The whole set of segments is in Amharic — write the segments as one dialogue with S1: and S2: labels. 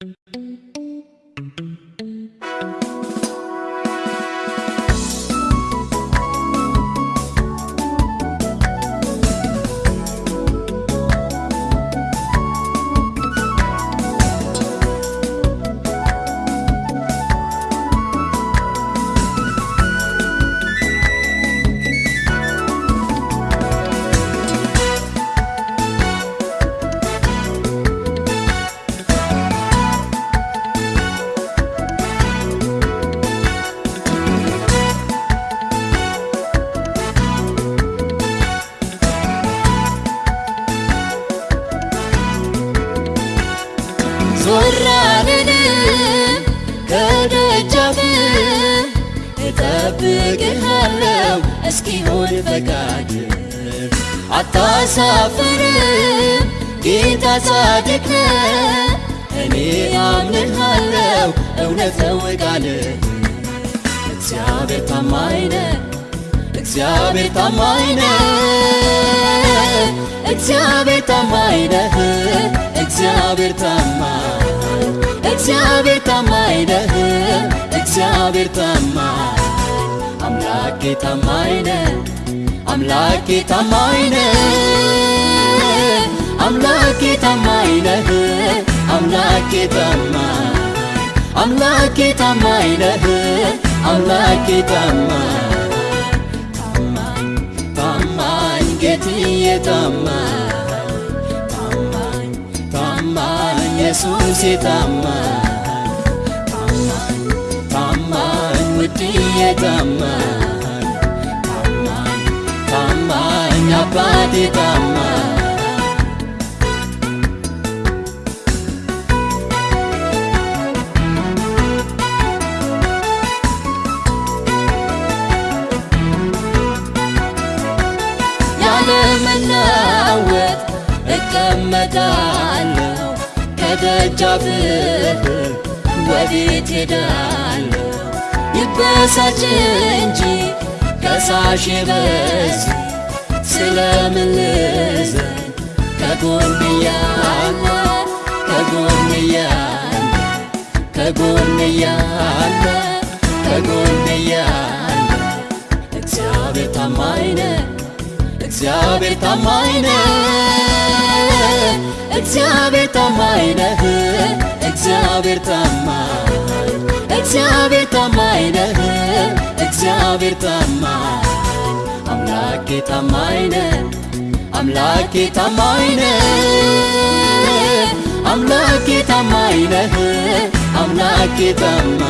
S1: Thank you. ቃልህ እግዚአብሔር ታማኝ ነህ እግዚአብሔር ታማኝ እግዚአብሔር ታማኝ እግዚአብሔር ታማኝ እግዚአብሔር ታማኝ እግዚአብሔር ታማኝ። አምላኬ ታማኝ አምላኬ ታማኝ አምላኬ ታማኝ አምላኬ ታማኝ አምላኬ ታማኝ ነህ አምላኬ ታማኝ ታማኝ ታማኝ ጌትዬ ታማኝ ታማኝ ታማኝ ኢየሱሴ ታማኝ ታማኝ ታማኝ ውድዬ ታማኝ ታማኝ አባቴ ታማኝ እቀመጣለሁ ከደጃፍህ ወዴት ሄዳለሁ? ይበሳጭ እንጂ ከሳሽ በዝ ስለምን ልዘን ከጎን ያለ ከጎን ያለ ከጎን ያለ ከጎን ያለ እግዚአብሔር ታማኝ ነህ እግዚአብሔር ታማኝ ነህ እግዚአብሔር ታማኝ ነህ እግዚአብሔር ታማኝ እግዚአብሔር ታማኝ ነህ እግዚአብሔር ታማኝ አምላኬ ታማኝ ነህ አምላኬ ታማኝ ነህ አምላኬ ታማኝ ነህ አምላኬ ታማኝ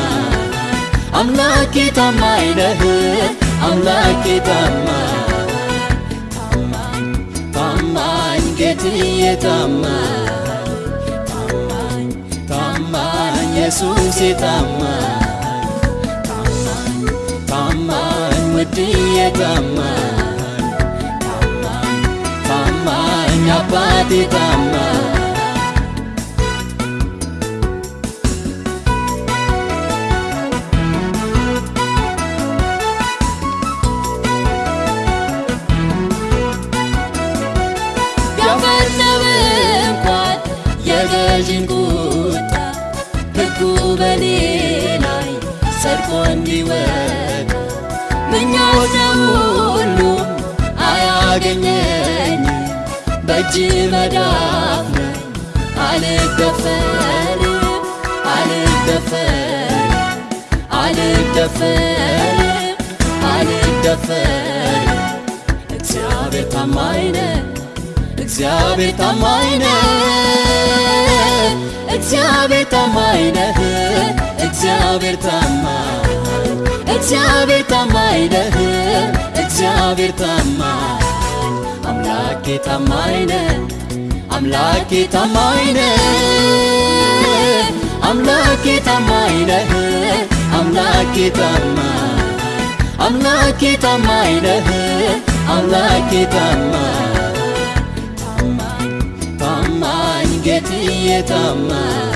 S1: አምላኬ ታማኝ ነህ አምላኬ ታማኝ ታማኝ ታማኝ ጌትዬ ታማኝ ታማኝ ታማኝ ኢየሱሴ ታማኝ ታማኝ ታማኝ ውድዬ ታማኝ ታማኝ ታማኝ አባቴ ታማኝ የገዥን ቁጣ ሕጉ በኔ ላይ ጸድቆ እንዲወጣ ነው ሁሉም አያገኘኝ በእጅ መዳፍ ነኝ አልደፈርም አልደፈርም አልደፈርም አልደፈርም እግዚአብሔር ታማኝ ነህ እግዚአብሔር ታማኝ ነህ እግዚአብሔር ታማኝ ነህ እግዚአብሔር ታማኝ እግዚአብሔር ታማኝ ነህ እግዚአብሔር ታማኝ አምላኬ ታማኝ ነህ አምላኬ ታማኝ ነህ አምላኬ ታማኝ ነህ አምላኬ ታማኝ አምላኬ ታማኝ ነህ አምላኬ ታማኝ ጌትዬ ታማኝ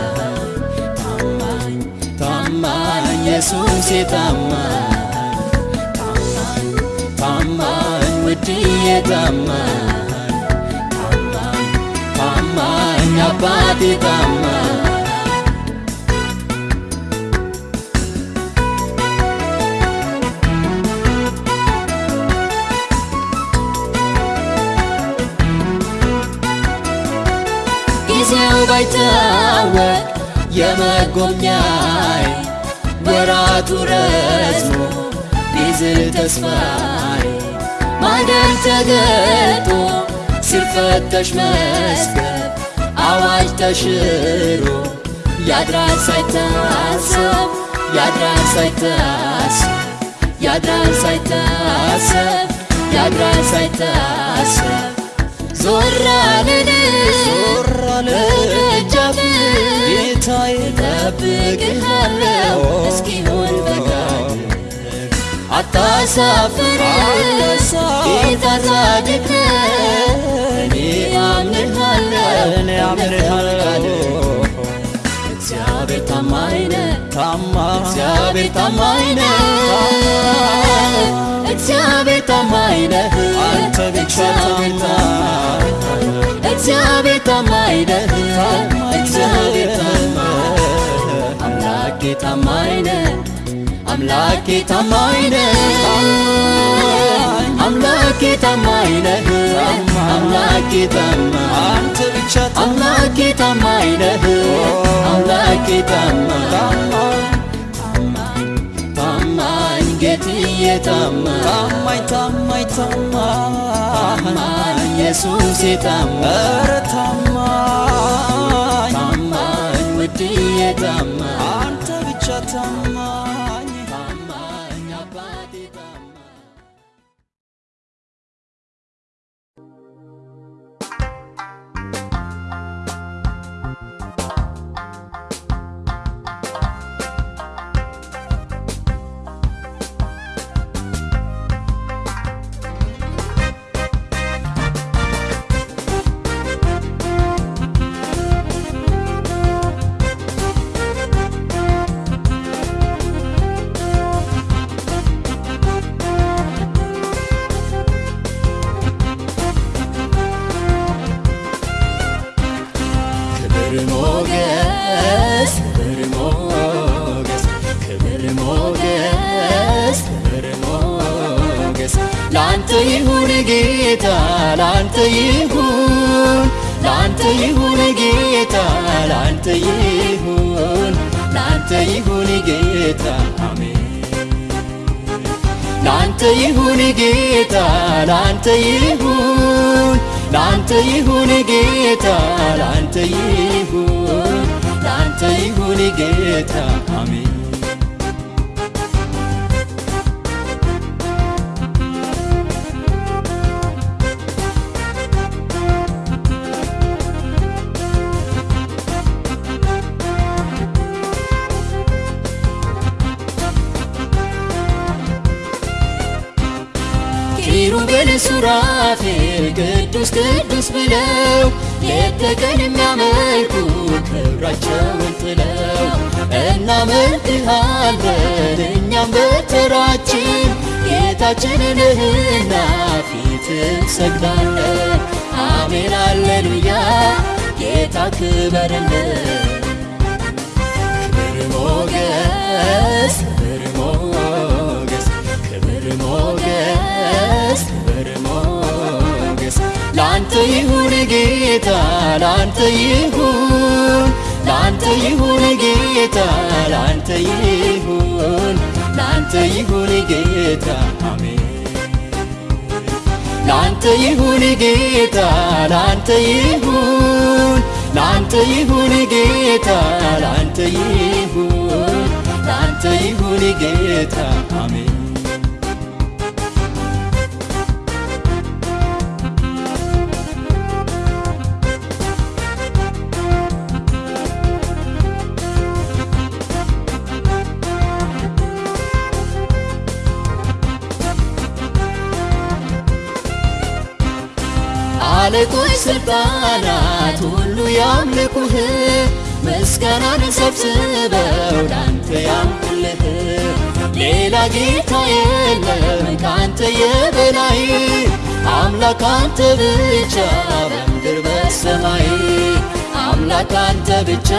S1: ታማኝ ታማኝ ኢየሱሴ ታማኝ ታማኝ ታማኝ ውድዬ ታማኝ ታማኝ ታማኝ አባቴ ታማኝ ሲታወቅ የመጎብኛይ ወራቱ ረዝሞ ቢዝል ተስፋይ ማደር ተገልጦ ሲፈተሽ መስገብ አዋጅ ተሽሮ ያድራል ሳይታሰብ ያድራል ሳይታሰብ ያድራል ሳይታሰብ ያድራል ሳይታሰብ ዞር አልን በደጃፍ
S2: ጌታዬ
S1: ጠብቅሃለሁ እስኪሆን ፈቃድ አታሳፍር ጌታ ጻድቅ ነህ እኔ አምንሃለሁ
S2: እኔ አምንሃለሁ
S1: እግዚአብሔር ታማኝ ነህ
S2: ታማኝ
S1: እግዚአብሔር ታማኝ ነህ እግዚአብሔር ታማኝ ነህ
S2: አንተ ብቻ
S1: እግዚአብሔር ታማኝ እግዚአብሔር ታማኝ ነህ እግዚአብሔር አምላኬ ታማኝ ነህ አምላኬ ታማኝ ነህ አምላኬ ታማኝ ነህ አምላኬ ታማኝ አምላኬ ታማኝ ነህ አምላኬ ታማኝ
S2: ታማኝ
S1: ታማኝ ታማኝ
S2: ታማኝ ታማኝ ታማኝ
S1: ታማኝ ውድዬ ታማኝ
S2: አንተ ብቻ ታማኝ
S1: ይሁን ላንተ ይሁን ጌታ ላንተ ይሁን ላንተ ይሁን ጌታ አሜን። ላንተ ይሁን ጌታ ላንተ ይሁን ላንተ ይሁን ጌታ ላንተ ይሁን ላንተ ይሁን ጌታ አሜን ሱራፌል ቅዱስ ቅዱስ ብለው ሌት ተቀን የሚያመልኩ ክብራቸውን ጥለው እናመልክሃለን እኛም በተራችን ጌታችን ነህና ፊት እንሰግዳለን። አሜን አሌሉያ ጌታ ክበርልን ክብር ሞገስ ክብር ሞገስ ክብር ሞገስ ክብር ሞገስ ላንተ ይሁን ጌታ ላንተ ይሁን ላንተ ይሁን ጌታ ላንተ ይሁን ላንተ ይሁን ጌታ አሜን። ላንተ ይሁን ጌታ ላንተ ይሁን ላንተ ይሁን ጌታ ላንተ ይሁን ላንተ ይሁን ጌታ አሜን አለቆች ስልጣናት ሁሉ ያምልኩህ። ምስጋናን ሰብስበው ላንተ ያምልህ ሌላ ጌታ የለም ካንተ የበላይ። አምላክ አንተ ብቻ በምድር በሰማይ። አምላክ አንተ ብቻ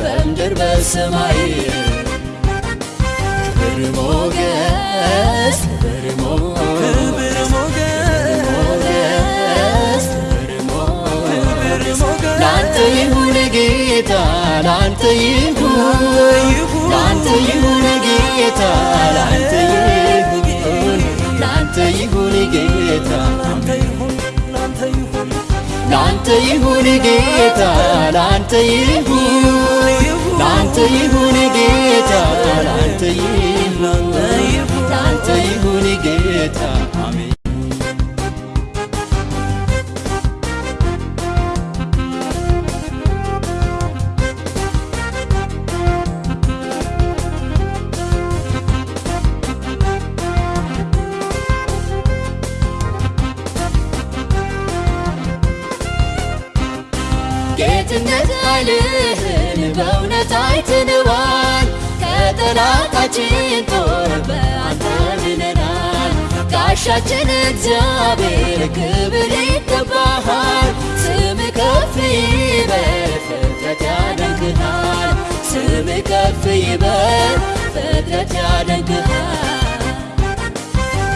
S1: በምድር በሰማይ። ክብር ሞገስ ላንተ ይሁን ጌታ ላንተ ይሁን ላንተ ይሁን ጌታ ላንተ ይሁን ላንተ ይሁን ጌታ ላንተ ይሁን ጌታ ላንተ ይሁን ላንተ ይሁን ጌታ ላንተ ይሁን ላንተ ይሁን ጌታ ከጠላታችን ጦር በአንተ ድነናል። ጋሻችን እግዚአብሔር ክብር ይገባሃል። ስም ከፍ ይበል ፍጥረት ያደንቅሃል። ስም ከፍ ይበል ፍጥረት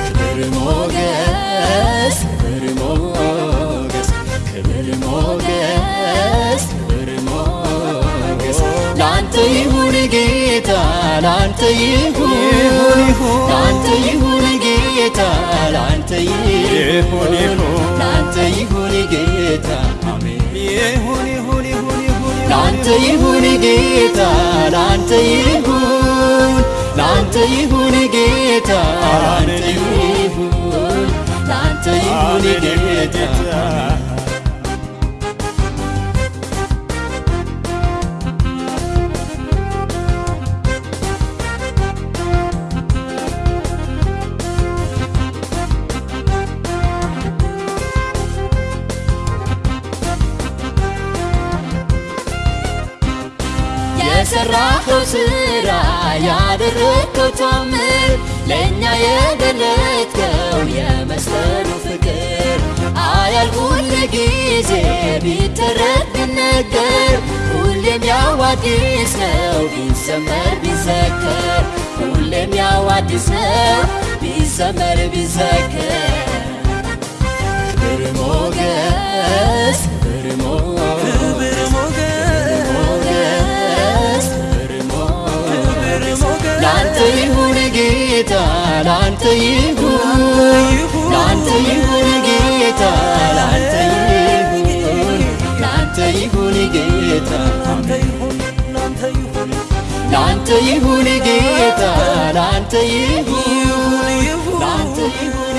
S1: ክብር ሞገስ ክብር ሞገስ ክብር ሞገስ ላንተ ይሁን ጌታ ላንተ ይሁን ላንተ ይሁን ጌታ ላንተ ይሁን ላንተ ይሁን ጌታ አሜን። ላንተ ይሁን ጌታ ላንተ ይሁን ላንተ ይሁን ጌታ ላንተ ይሁን ላንተ ይሁን ጌታ ስራ ያደረግከው ታምር ለእኛ የገለጥከው የመስቀሉ ፍቅር አያል ሁል ጊዜ ቢተረት ቢነገር ሁሌም ያው አዲስ ነው ቢሰመር ቢዘከር ሁሌም ያው አዲስ ነው ቢሰመር ቢዘከር ክብር ሞገስ ክብር ሞገስ ሞገስ ላንተ ይሁን ጌታ ላንተ ይሁን ላንተ ይሁን ጌታ ላንተ ይሁን ላንተ ይሁን ጌታ ላንተ ይሁን ጌታ ላንተ ይሁን ላንተ ይሁን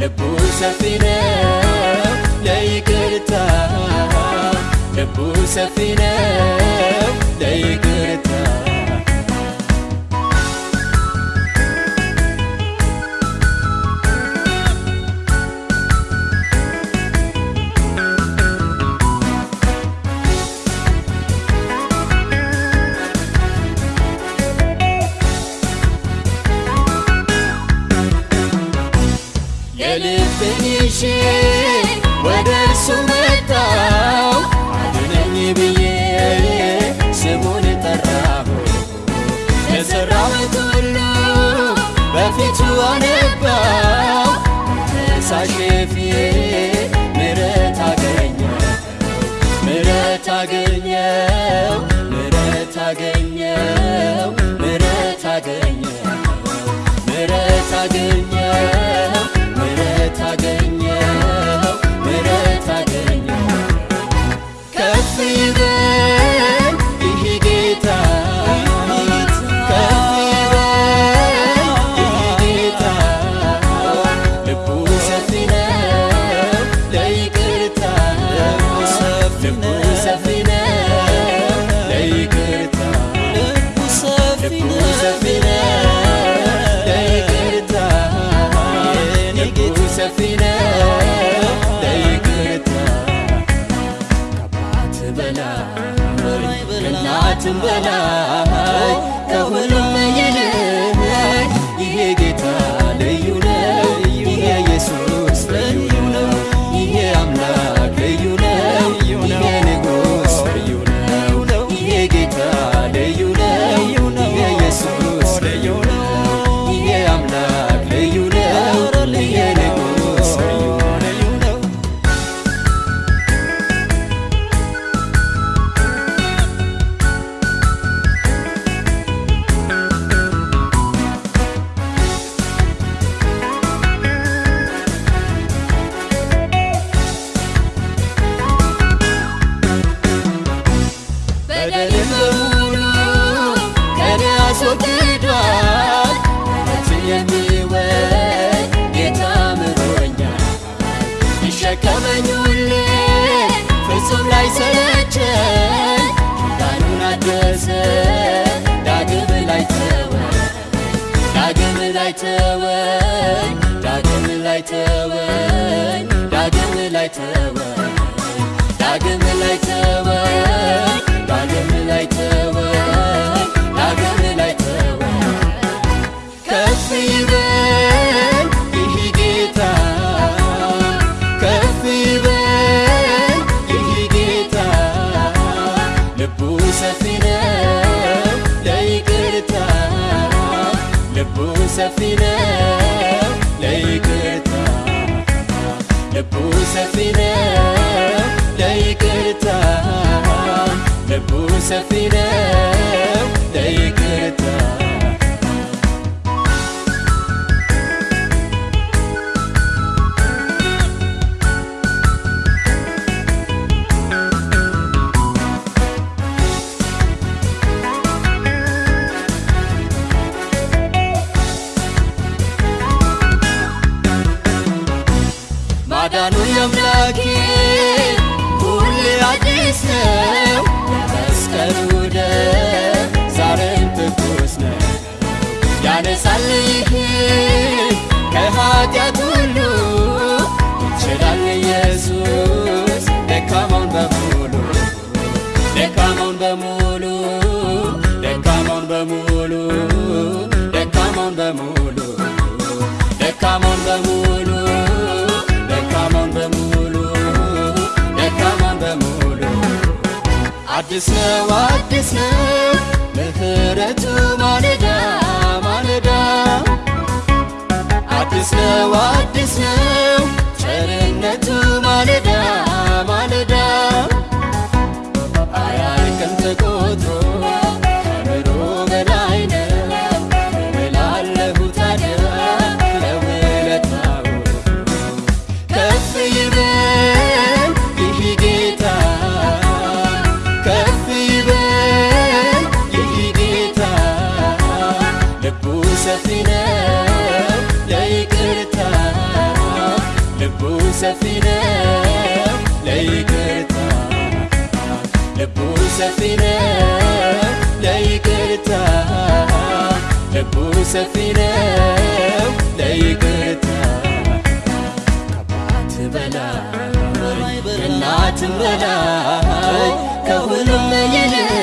S1: ልቡ ሰፊ ነው ለይቅርታ ልቡ ሰፊ ነው ለይቅርታ ከእናትም ሰፊ ነው ለይቅርታ ልቡ ሰፊ ነው ለይቅርታ ልቡ ሰፊ ነው ለይቅርታ። ከአባት በላይ ከእናትም በላይ ከሁሉም ይልቅ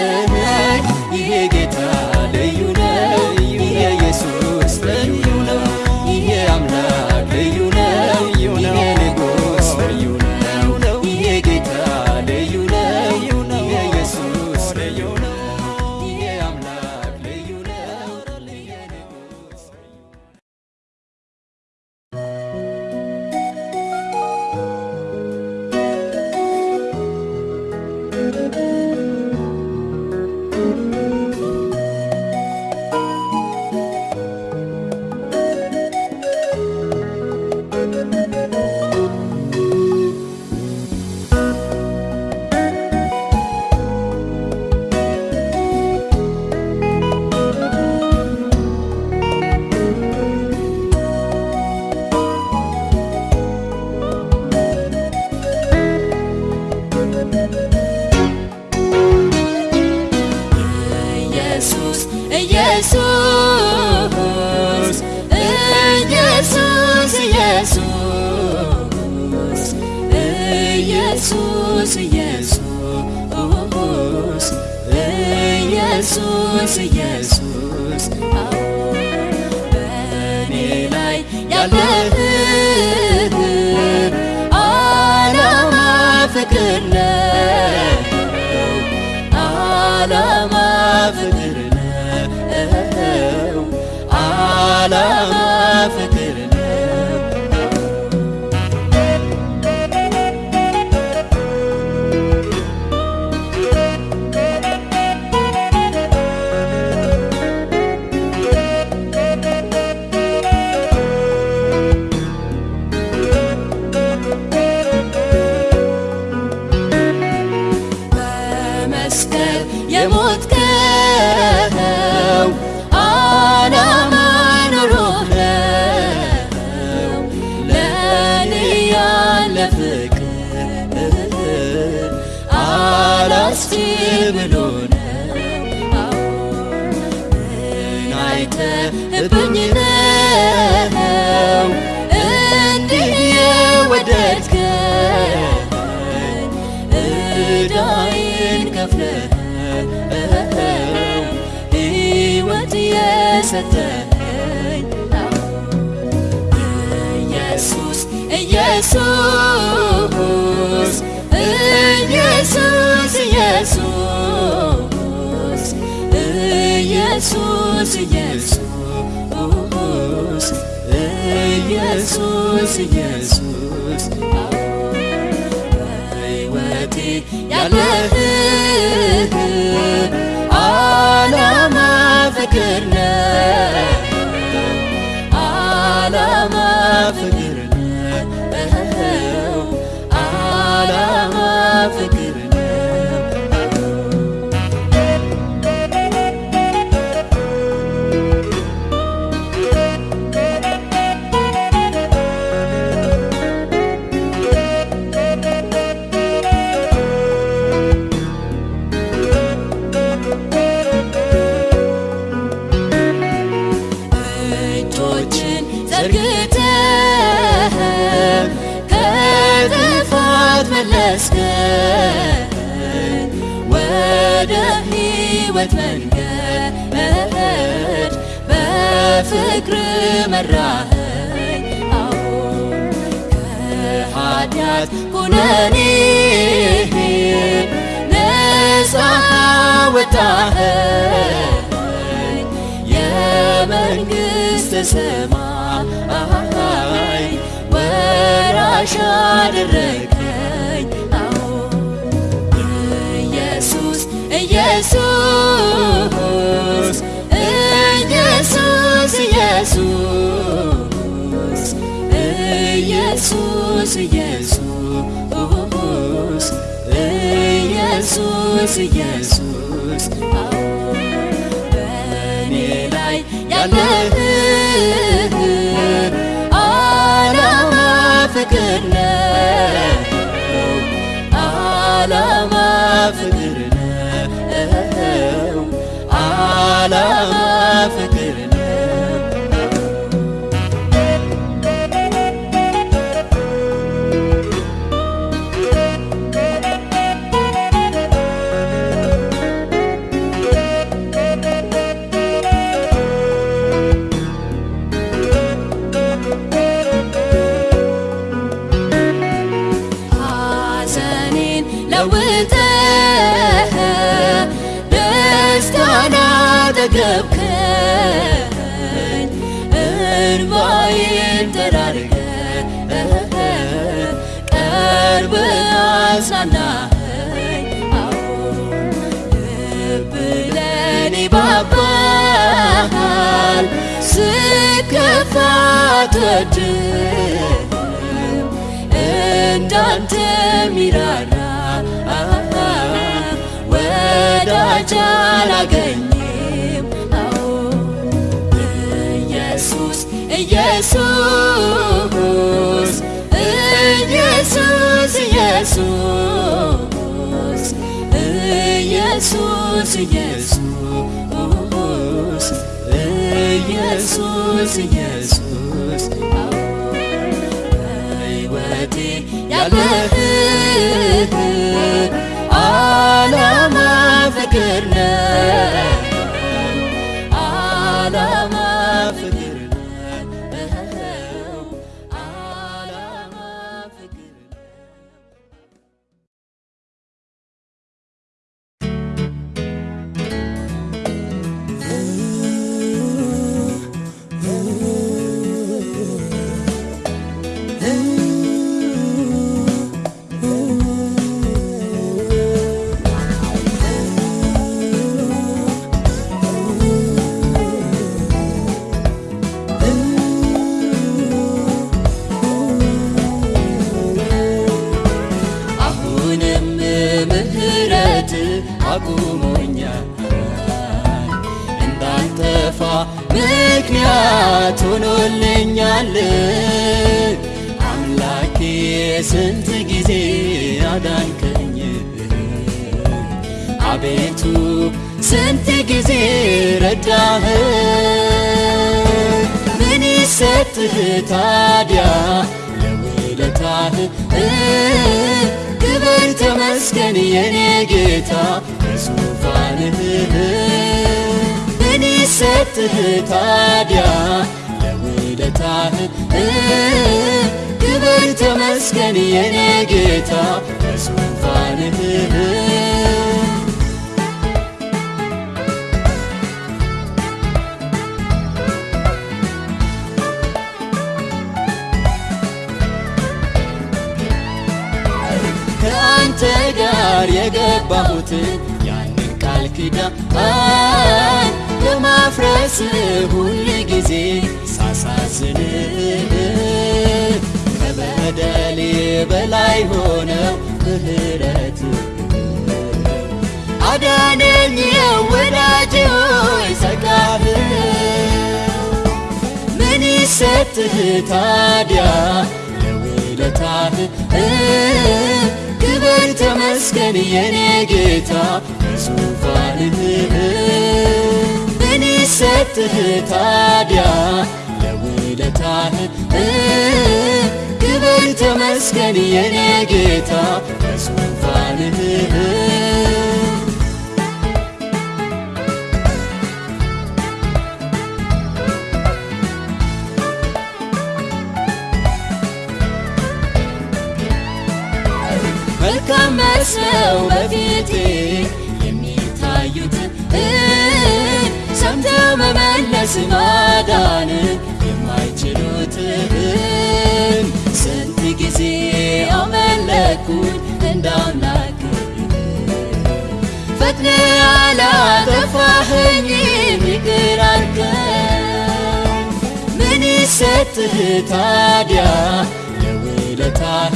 S1: ያሸነፍብኝ ነው እንዲህ የወደድከኝ እዳዬን ከፍለህ ሕይወት የሰጠኝ ኢየሱስ ኢየሱስ ኢየሱስ ኢየሱስ ኢየሱስ ኢየሱስ በሕይወቴ ያለህ መራኸኝ አዎ ከኃጢአት ኩነኔ ነፃ ወጣኸኝ የመንግሥተ ሰማይ ወራሽ አደረገኝ አዎ ኢየሱስ ኢየሱስ ኢየሱስ ኢየሱስ ኢየሱስ ኢየሱስ ኢየሱስ። በእኔ ላይ ያለህ አጽናናኸኝ አዎ ልብ ለኔ ባባል ስከፋ አትወድም እንዳንተ ሚራራ ወዳጅ አላገኝም አዎ ኢየሱስ ኢየሱስ ኢየሱስ ኢየሱስ ኢየሱስ ኢየሱስ ኢየሱስ። በሕይወቴ ያለህ አቁሞኛል እንዳልጠፋ ምክንያት ሆኖልኛል አምላኬ ስንት ጊዜ አዳንከኝ አቤቱ ስንት ጊዜ ረዳህ ምን ሰጥህ ታዲያ ለውለታህ ክብር ተመስገን የኔ ጌታ በዙፋንህ ምን ሰጥህ ታዲያ ለውለታህ ክብር ተመስገን የኔ ጌታ በዙፋንህ ጋር የገባሁትን ያንን ቃል ኪዳን በማፍረስ ሁል ጊዜ ሳሳዝን ከበደሌ በላይ ሆነው ምህረት አዳነኝ ወዳጅ ሆይ ጸጋህ ምን ይሰጥህ ታዲያ ለውለታህ ክብር ተመስገን የኔ ጌታ በዙፋንህ ምን ይሰጥህ ታዲያ? ለውለታህ ክብር ተመስገን የኔ ጌታ በዙፋንህ መልካም መስለው በፊቴ የሚታዩት ሰምተው መመለስ ማዳን የማይችሉትን ስንት ጊዜ አመለኩኝ እንዳምላክ ፈጥነ አላጠፋኸኝ ይቅር አልከኝ ምን ይሰጥህ ታዲያ ለውለታህ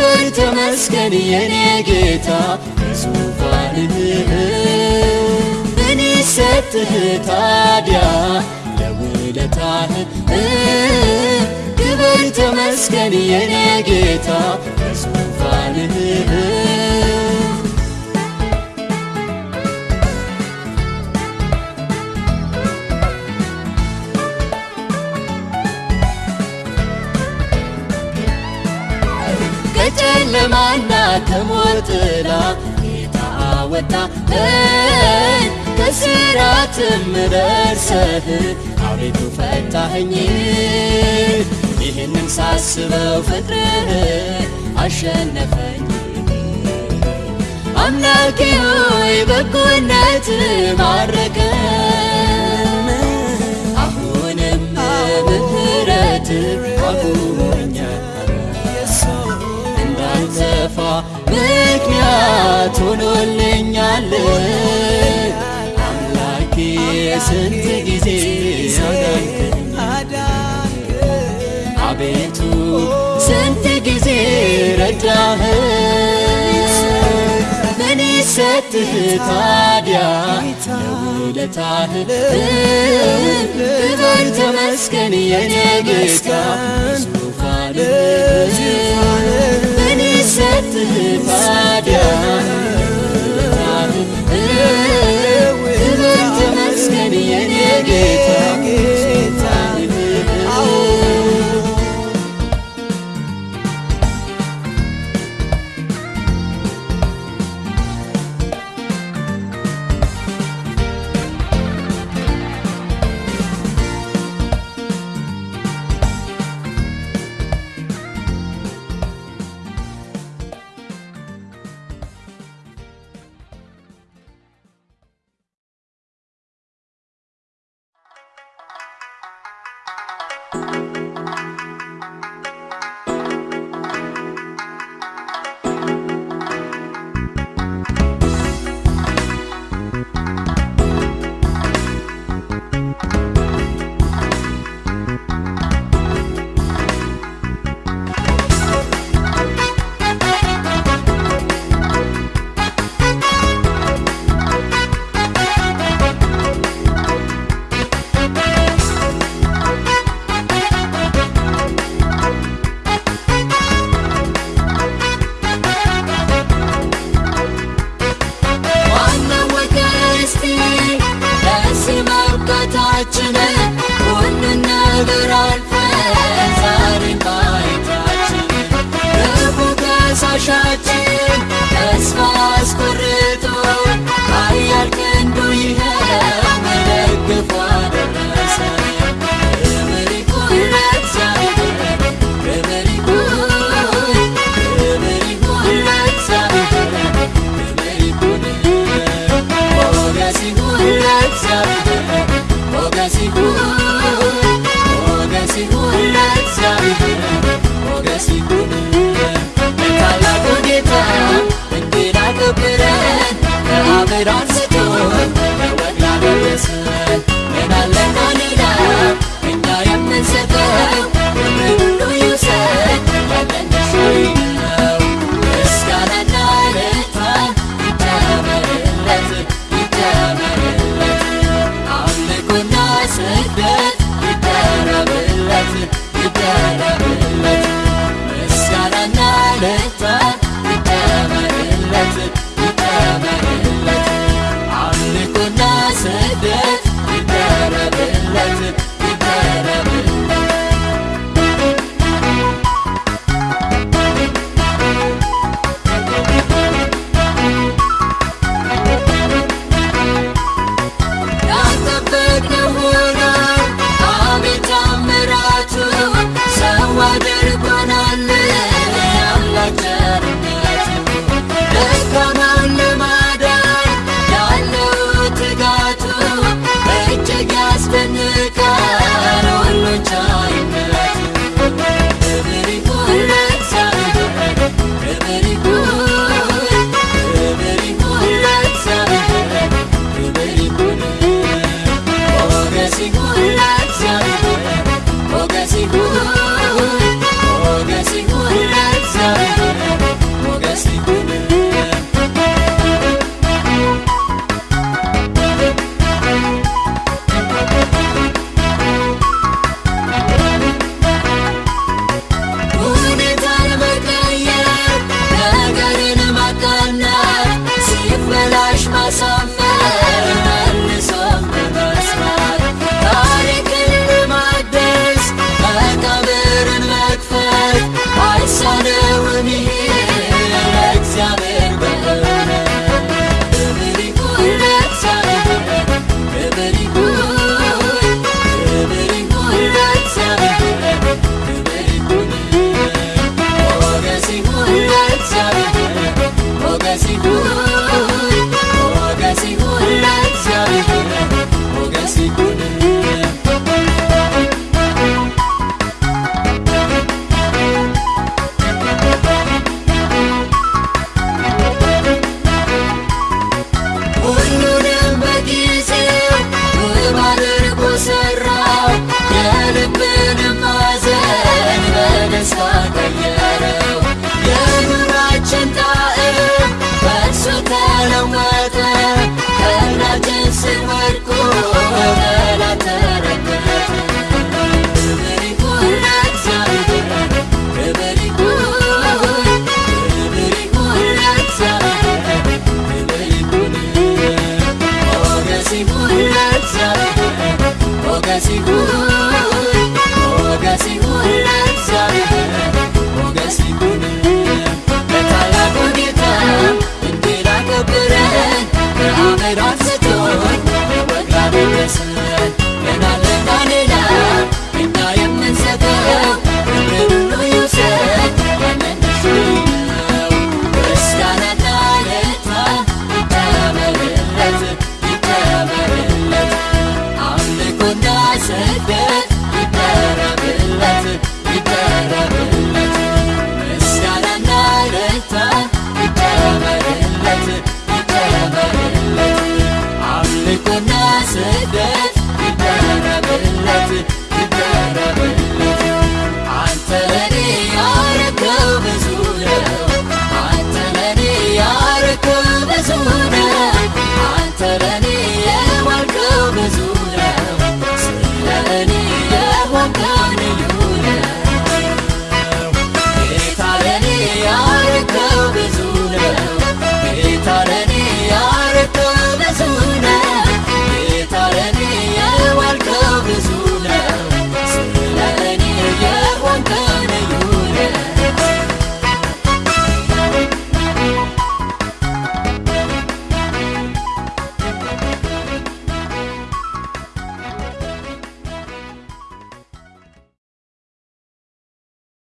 S1: ክብር ተመስገን የኔ ጌታ በዙፋንህ ምን ይሰጥህ ታዲያ? ለውለታህ ክብር ተመስገን የኔ ጌታ ከጨለማና ከሞት ጥላ ጌታ አወጣኸኝ ከስራትም ደርሰህ አቤቱ ፈታኸኝ። ይህንን ሳስበው ፍቅርህ አሸነፈኝ። አምላኬ ሆይ በጎነት ማረከኝ አሁንም ምህረት አቁሞኛል ምክንያት ሆኖልኛል አምላኬ ስንት ጊዜ አዳንከኝ አቤቱ ስንት ጊዜ ረዳህ ምን ይሰጥህ ታዲያ ለውለታህ ክብር ተመስገን የኔ ጌታ ዙፋንህ ምን ይሰጥህ ታዲያ ክብር ተመስገን የኔ ጌታ